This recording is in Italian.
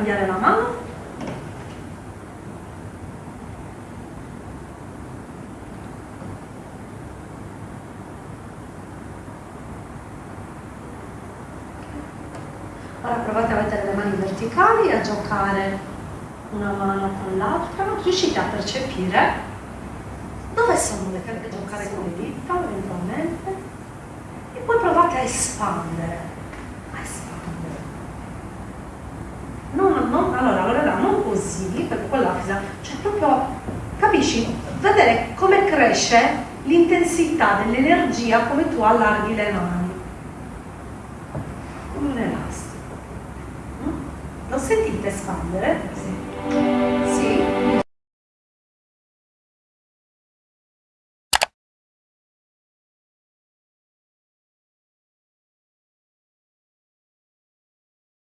cambiare la mano. Ora provate a mettere le mani verticali e a giocare una mano con l'altra. Riuscite a percepire dove sono le carte giocare con le dita eventualmente. E poi provate a espandere quella cioè proprio capisci vedere come cresce l'intensità dell'energia come tu allarghi le mani un elastico mm? lo sentite espandere? Sì.